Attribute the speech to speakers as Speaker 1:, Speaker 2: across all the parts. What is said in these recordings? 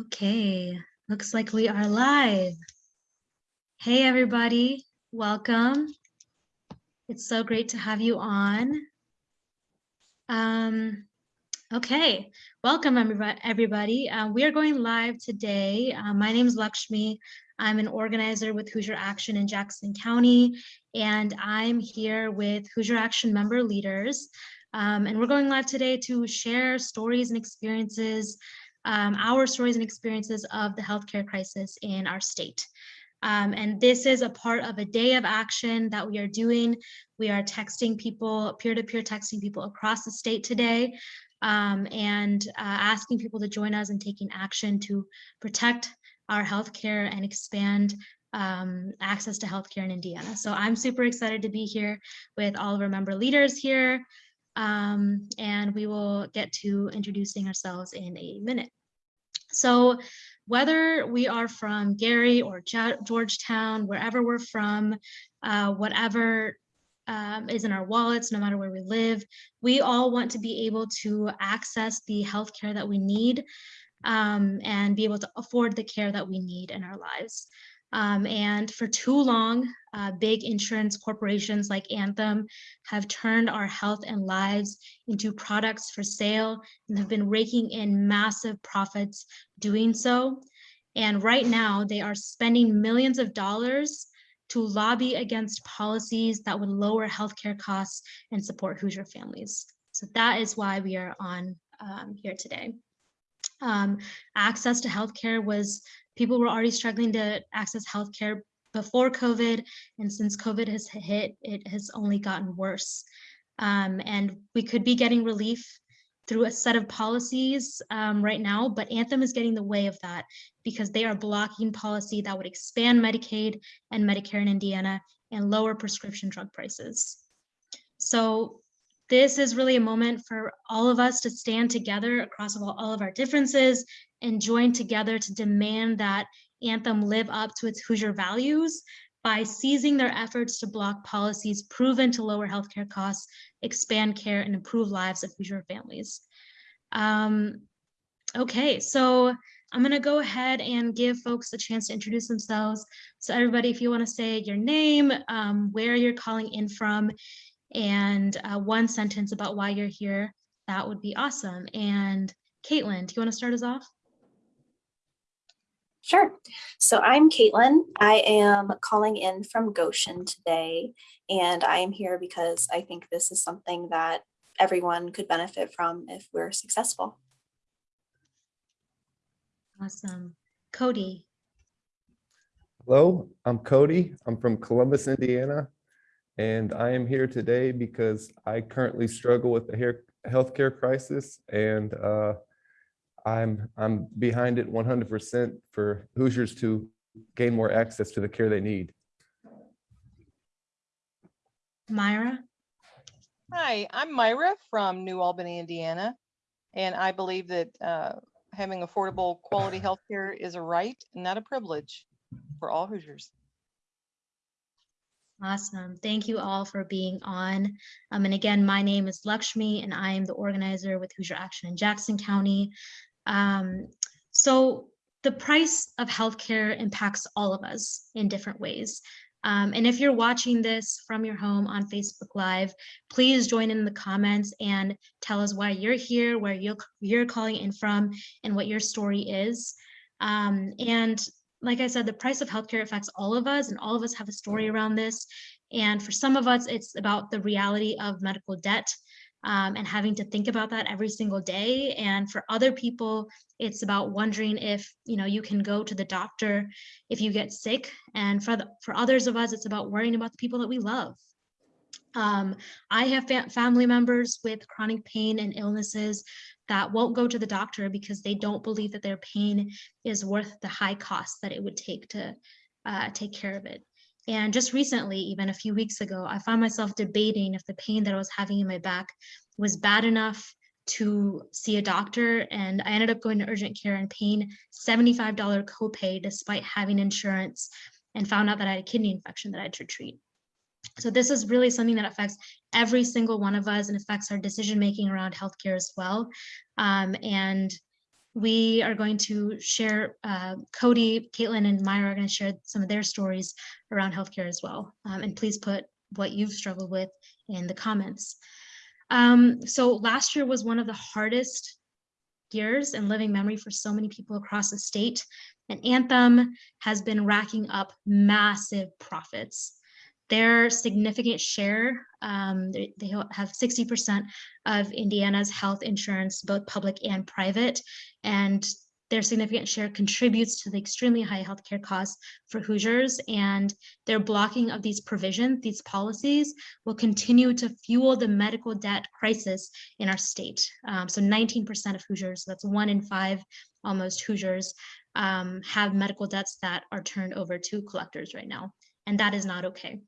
Speaker 1: Okay, looks like we are live. Hey, everybody, welcome. It's so great to have you on. Um, okay, welcome everybody. Uh, we are going live today. Uh, my name is Lakshmi. I'm an organizer with Hoosier Action in Jackson County, and I'm here with Hoosier Action member leaders. Um, and we're going live today to share stories and experiences um, our stories and experiences of the healthcare crisis in our state. Um, and this is a part of a day of action that we are doing. We are texting people, peer-to-peer -peer texting people across the state today um, and uh, asking people to join us in taking action to protect our healthcare and expand um, access to healthcare in Indiana. So I'm super excited to be here with all of our member leaders here um, and we will get to introducing ourselves in a minute. So whether we are from Gary or Georgetown, wherever we're from, uh, whatever um, is in our wallets, no matter where we live, we all want to be able to access the healthcare that we need um, and be able to afford the care that we need in our lives. Um, and for too long, uh, big insurance corporations like Anthem have turned our health and lives into products for sale and have been raking in massive profits doing so. And right now they are spending millions of dollars to lobby against policies that would lower healthcare costs and support Hoosier families. So that is why we are on um, here today. Um, access to healthcare was people were already struggling to access healthcare before COVID, and since COVID has hit, it has only gotten worse. Um, and we could be getting relief through a set of policies um, right now, but Anthem is getting the way of that because they are blocking policy that would expand Medicaid and Medicare in Indiana and lower prescription drug prices. So this is really a moment for all of us to stand together across all, of our differences and join together to demand that Anthem live up to its Hoosier values by seizing their efforts to block policies proven to lower healthcare costs, expand care, and improve lives of Hoosier families. Um, okay, so I'm gonna go ahead and give folks a chance to introduce themselves. So everybody, if you wanna say your name, um, where you're calling in from, and uh, one sentence about why you're here, that would be awesome. And Caitlin, do you wanna start us off?
Speaker 2: Sure. So I'm Caitlin. I am calling in from Goshen today, and I am here because I think this is something that everyone could benefit from if we're successful.
Speaker 1: Awesome. Cody.
Speaker 3: Hello, I'm Cody. I'm from Columbus, Indiana, and I am here today because I currently struggle with the healthcare crisis and uh, I'm I'm behind it 100% for Hoosiers to gain more access to the care they need.
Speaker 1: Myra?
Speaker 4: Hi, I'm Myra from New Albany, Indiana, and I believe that uh, having affordable quality health care is a right, and not a privilege for all Hoosiers.
Speaker 1: Awesome. Thank you all for being on. Um, and again, my name is Lakshmi and I am the organizer with Hoosier Action in Jackson County. Um, so the price of healthcare impacts all of us in different ways. Um, and if you're watching this from your home on Facebook Live, please join in the comments and tell us why you're here, where you're, calling in from, and what your story is. Um, and like I said, the price of healthcare affects all of us, and all of us have a story around this. And for some of us, it's about the reality of medical debt um, and having to think about that every single day. And for other people, it's about wondering if you know you can go to the doctor if you get sick. And for the, for others of us, it's about worrying about the people that we love. Um, I have fa family members with chronic pain and illnesses that won't go to the doctor because they don't believe that their pain is worth the high cost that it would take to uh, take care of it. And just recently, even a few weeks ago, I found myself debating if the pain that I was having in my back was bad enough to see a doctor. And I ended up going to urgent care and paying $75 copay despite having insurance and found out that I had a kidney infection that I had to treat. So this is really something that affects every single one of us and affects our decision making around healthcare as well. Um, and we are going to share, uh, Cody, Caitlin, and Myra are going to share some of their stories around healthcare as well. Um, and please put what you've struggled with in the comments. Um, so last year was one of the hardest years in living memory for so many people across the state. And Anthem has been racking up massive profits. Their significant share, um, they, they have 60% of Indiana's health insurance, both public and private. And their significant share contributes to the extremely high healthcare costs for Hoosiers. And their blocking of these provisions, these policies, will continue to fuel the medical debt crisis in our state. Um, so 19% of Hoosiers, that's one in five almost Hoosiers, um, have medical debts that are turned over to collectors right now. And that is not okay.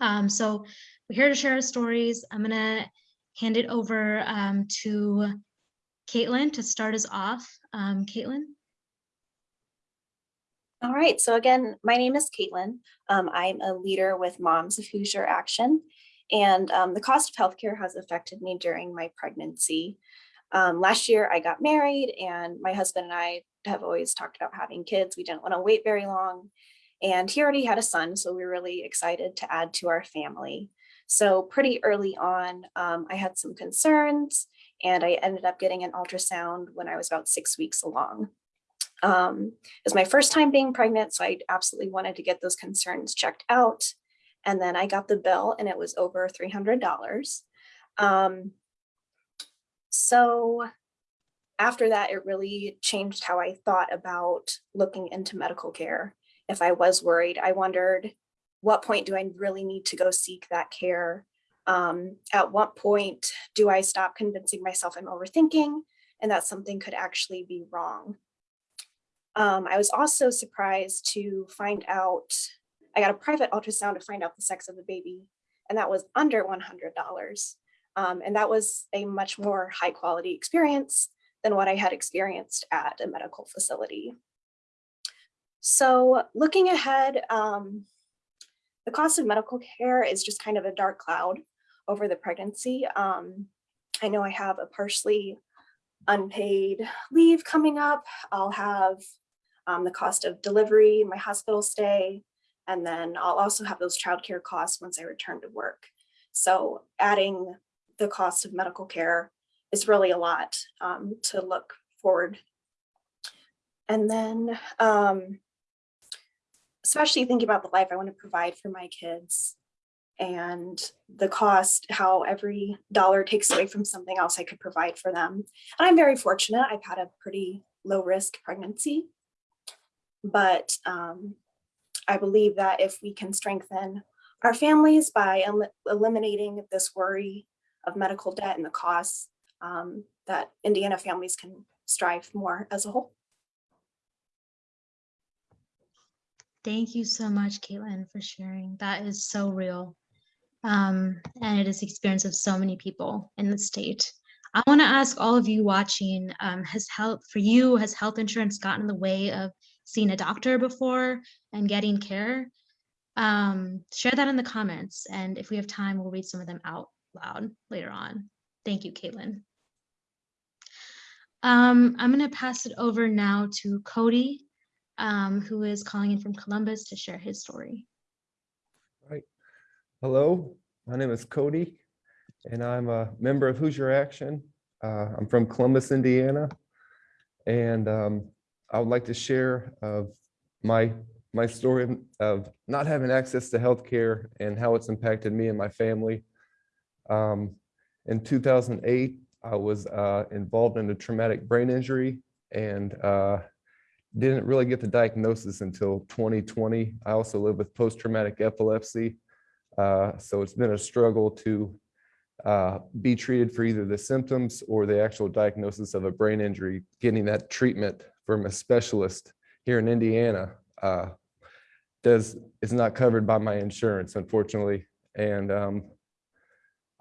Speaker 1: Um, so we're here to share our stories. I'm gonna hand it over um, to Caitlin to start us off. Um, Caitlin?
Speaker 2: All right, so again, my name is Caitlin. Um, I'm a leader with Moms of Hoosier Action. And um, the cost of healthcare has affected me during my pregnancy. Um, last year I got married and my husband and I have always talked about having kids. We didn't want to wait very long. And he already had a son, so we were really excited to add to our family. So pretty early on, um, I had some concerns and I ended up getting an ultrasound when I was about six weeks along. Um, it was my first time being pregnant, so I absolutely wanted to get those concerns checked out. And then I got the bill and it was over $300. Um, so after that, it really changed how I thought about looking into medical care. If I was worried, I wondered, what point do I really need to go seek that care? Um, at what point do I stop convincing myself I'm overthinking and that something could actually be wrong? Um, I was also surprised to find out, I got a private ultrasound to find out the sex of the baby, and that was under $100. Um, and that was a much more high quality experience than what I had experienced at a medical facility. So looking ahead, um, the cost of medical care is just kind of a dark cloud over the pregnancy. Um, I know I have a partially unpaid leave coming up. I'll have um, the cost of delivery, my hospital stay, and then I'll also have those childcare costs once I return to work. So adding the cost of medical care is really a lot um, to look forward. And then, um, especially thinking about the life I want to provide for my kids and the cost, how every dollar takes away from something else I could provide for them. And I'm very fortunate. I've had a pretty low risk pregnancy, but um, I believe that if we can strengthen our families by el eliminating this worry of medical debt and the costs, um, that Indiana families can strive more as a whole.
Speaker 1: Thank you so much, Caitlin, for sharing. That is so real. Um, and it is the experience of so many people in the state. I want to ask all of you watching, um, has health for you, has health insurance gotten in the way of seeing a doctor before and getting care? Um, share that in the comments. And if we have time, we'll read some of them out loud later on. Thank you, Caitlin. Um, I'm going to pass it over now to Cody, um, who is calling in from Columbus to share his story. Right.
Speaker 3: Hello, my name is Cody, and I'm a member of Hoosier Action. Uh, I'm from Columbus, Indiana, and um, I would like to share of my my story of not having access to healthcare and how it's impacted me and my family. Um, in 2008, I was uh, involved in a traumatic brain injury and uh, didn't really get the diagnosis until 2020. I also live with post-traumatic epilepsy. Uh, so it's been a struggle to uh, be treated for either the symptoms or the actual diagnosis of a brain injury. Getting that treatment from a specialist here in Indiana uh, does is not covered by my insurance, unfortunately. And um,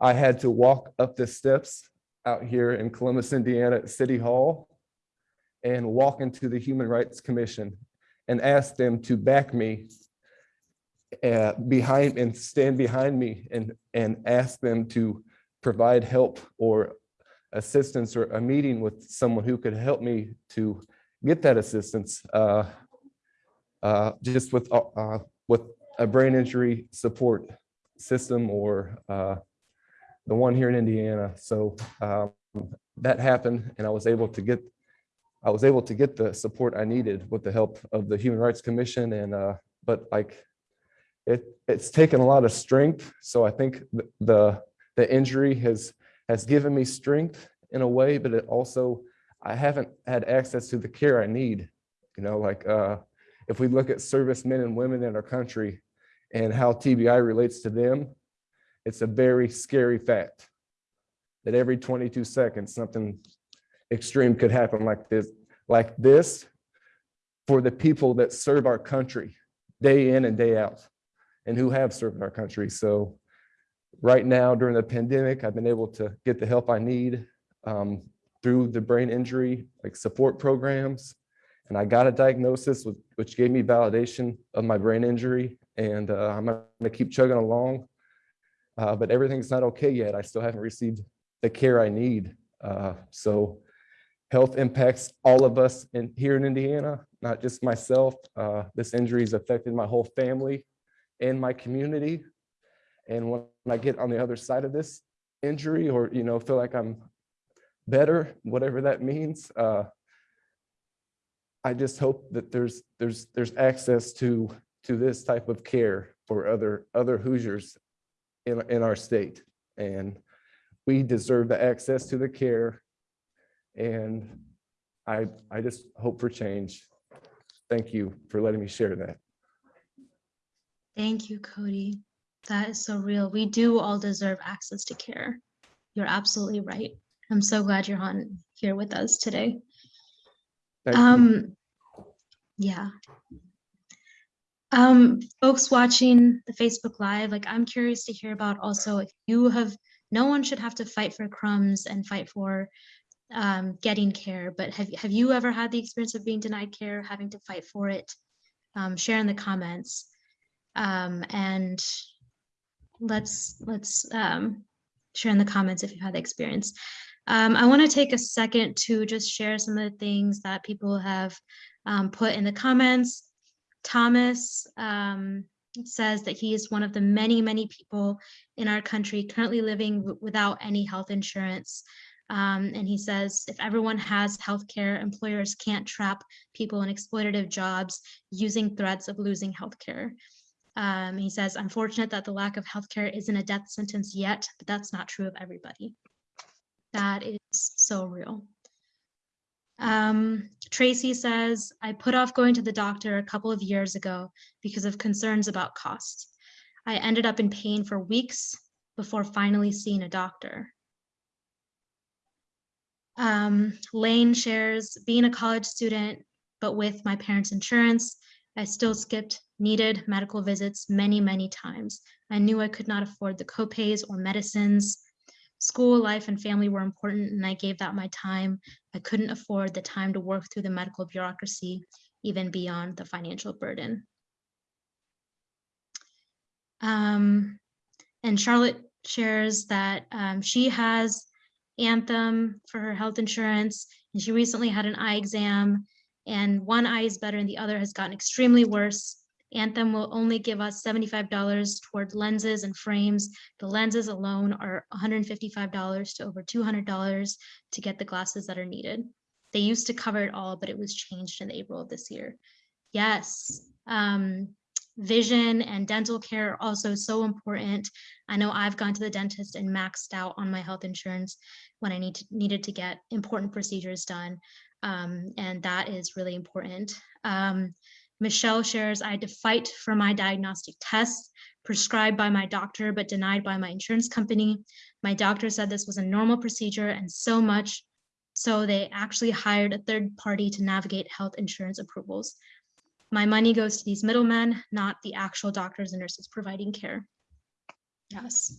Speaker 3: I had to walk up the steps out here in Columbus, Indiana at City Hall and walk into the Human Rights Commission and ask them to back me uh, behind and stand behind me and and ask them to provide help or assistance or a meeting with someone who could help me to get that assistance. uh, uh, Just with, uh, uh, with a brain injury support system or uh, the one here in Indiana. So um, that happened and I was able to get, I was able to get the support I needed with the help of the Human Rights Commission and, uh, but like, it, it's taken a lot of strength. So I think th- the, the injury has, has given me strength in a way, but it also, I haven't had access to the care I need. You know, like, uh, if we look at servicemen and women in our country and how TBI relates to them, it's a very scary fact that every 22 seconds, something extreme could happen like this, like this for the people that serve our country day in and day out and who have served our country. So right now during the pandemic, I've been able to get the help I need um, through the brain injury, like support programs. And I got a diagnosis with- which gave me validation of my brain injury. And uh, I'm gonna keep chugging along. Uh, But everything's not okay yet. I still haven't received the care I need. Uh, So health impacts all of us in here in Indiana, not just myself. Uh, This injury has affected my whole family and my community. And when I get on the other side of this injury or, you know, feel like I'm better, whatever that means, uh, I just hope that there's, there's, there's access to, to this type of care for other, other Hoosiers in, in our state. And we deserve the access to the care. And I, I just hope for change. Thank you for letting me share that.
Speaker 1: Thank you, Cody. That is so real. We do all deserve access to care. You're absolutely right. I'm so glad you're on here with us today.
Speaker 3: Thank you.
Speaker 1: Um, yeah. Um, folks watching the Facebook Live, like I'm curious to hear about also if you have, no one should have to fight for crumbs and fight for um, getting care, but have, have you ever had the experience of being denied care, having to fight for it? Um, share in the comments. Um, and let's, let's um, share in the comments if you've had the experience. Um, I want to take a second to just share some of the things that people have um, put in the comments. Thomas um, says that he is one of the many, many people in our country currently living without any health insurance. Um, and he says if everyone has health care, employers can't trap people in exploitative jobs using threats of losing health care. Um, he says, unfortunate that the lack of healthcare isn't a death sentence yet, but that's not true of everybody. That is so real. Um, Tracy says, I put off going to the doctor a couple of years ago because of concerns about costs. I ended up in pain for weeks before finally seeing a doctor. Um, Lane shares, being a college student, but with my parents' insurance, I still skipped needed medical visits many, many times. I knew I could not afford the copays or medicines. School, life, and family were important, and I gave that my time. I couldn't afford the time to work through the medical bureaucracy, even beyond the financial burden. Um, and Charlotte shares that um, she has Anthem for her health insurance, and she recently had an eye exam, and one eye is better and the other has gotten extremely worse. Anthem will only give us $75 toward lenses and frames. The lenses alone are $155 to over $200 to get the glasses that are needed. They used to cover it all, but it was changed in April of this year. Yes, um, vision and dental care are also so important. I know I've gone to the dentist and maxed out on my health insurance when I need to, needed to get important procedures done. Um, and that is really important. Um, Michelle shares, I had to fight for my diagnostic tests prescribed by my doctor, but denied by my insurance company. My doctor said this was a normal procedure and so much. So they actually hired a third party to navigate health insurance approvals. My money goes to these middlemen, not the actual doctors and nurses providing care. Yes.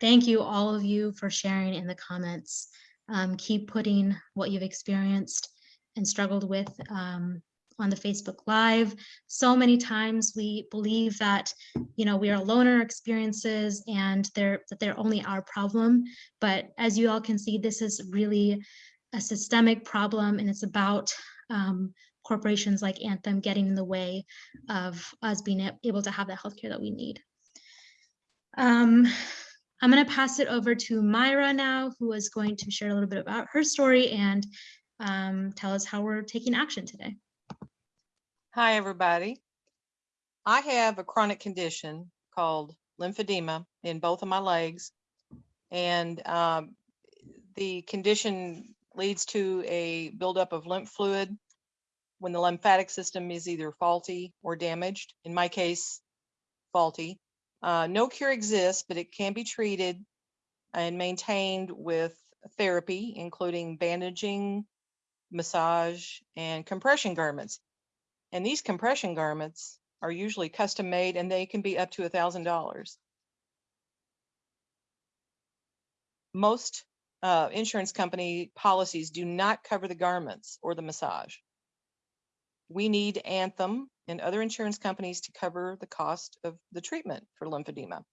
Speaker 1: Thank you, all of you, for sharing in the comments. Um, keep putting what you've experienced and struggled with um, on the Facebook Live. So many times we believe that, you know, we are alone in our experiences and they're, that they're only our problem. But as you all can see, this is really a systemic problem and it's about um, corporations like Anthem getting in the way of us being able to have the healthcare that we need. Um, I'm going to pass it over to Myra now, who is going to share a little bit about her story and um, tell us how we're taking action today.
Speaker 4: Hi, everybody. I have a chronic condition called lymphedema in both of my legs. And um, the condition leads to a buildup of lymph fluid when the lymphatic system is either faulty or damaged. In my case, faulty. Uh, no cure exists, but it can be treated and maintained with therapy, including bandaging, massage, and compression garments. And these compression garments are usually custom made and they can be up to a thousand dollars. Most uh, insurance company policies do not cover the garments or the massage. We need Anthem and other insurance companies to cover the cost of the treatment for lymphedema.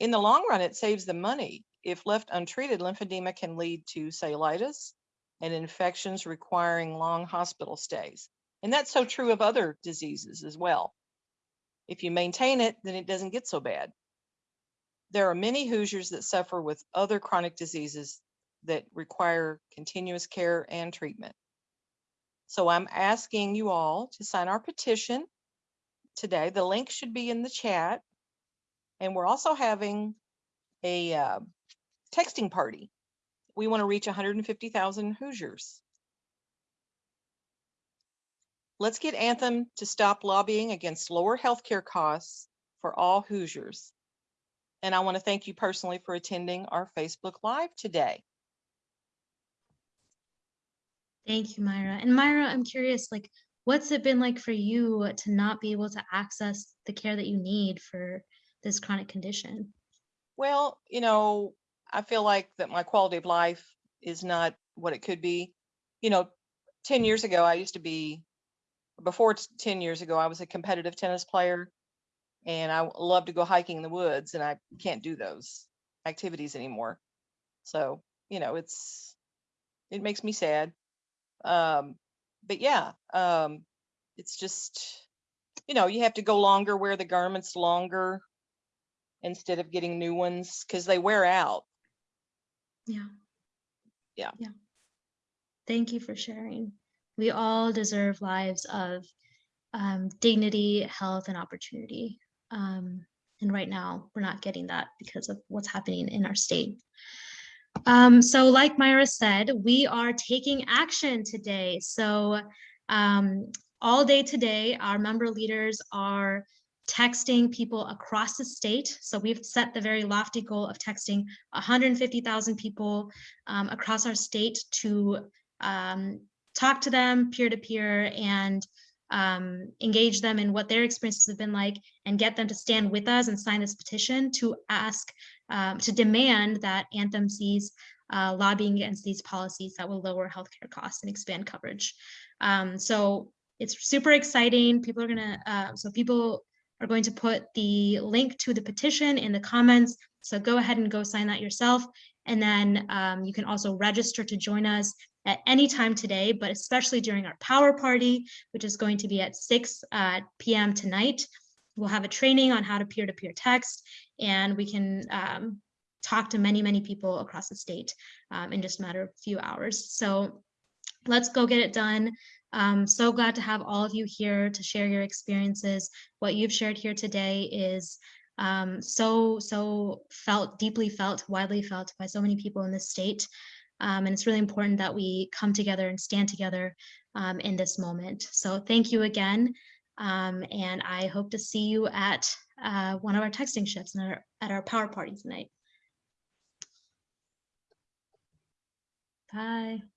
Speaker 4: In the long run, it saves them money. If left untreated, lymphedema can lead to cellulitis and infections requiring long hospital stays. And that's so true of other diseases as well. If you maintain it, then it doesn't get so bad. There are many Hoosiers that suffer with other chronic diseases that require continuous care and treatment. So I'm asking you all to sign our petition today. The link should be in the chat. And we're also having a uh, texting party. We want to reach 150,000 Hoosiers. Let's get Anthem to stop lobbying against lower healthcare costs for all Hoosiers. And I want to thank you personally for attending our Facebook Live today.
Speaker 1: Thank you, Myra. And Myra, I'm curious, like, what's it been like for you to not be able to access the care that you need for this chronic condition?
Speaker 4: Well, you know, I feel like that my quality of life is not what it could be. You know, 10 years ago, I used to be, before 10 years ago, I was a competitive tennis player and I love to go hiking in the woods and I can't do those activities anymore. So, you know, it's, it makes me sad. Um, but yeah, um, it's just, you know, you have to go longer, wear the garments longer instead of getting new ones because they wear out.
Speaker 1: Yeah.
Speaker 4: Yeah.
Speaker 1: Yeah. Thank you for sharing. We all deserve lives of um, dignity, health, and opportunity. Um, and right now, we're not getting that because of what's happening in our state. Um, so like Myra said, we are taking action today. So um, all day today, our member leaders are texting people across the state. So we've set the very lofty goal of texting 150,000 people um, across our state to um, talk to them peer to peer and um, engage them in what their experiences have been like and get them to stand with us and sign this petition to ask, um, to demand that Anthem sees uh, lobbying against these policies that will lower healthcare costs and expand coverage. Um, so it's super exciting. People are gonna, uh, so people are going to put the link to the petition in the comments. So go ahead and go sign that yourself. And then um, you can also register to join us at any time today, but especially during our power party, which is going to be at 6 uh, p.m. tonight. We'll have a training on how to peer-to-peer text, and we can um, talk to many, many people across the state um, in just a matter of a few hours. So let's go get it done. Um, so glad to have all of you here to share your experiences. What you've shared here today is um, so, so felt, deeply felt, widely felt by so many people in this state. Um, and it's really important that we come together and stand together um, in this moment. So thank you again. Um, and I hope to see you at uh, one of our texting shifts and our, at our power party tonight. Bye.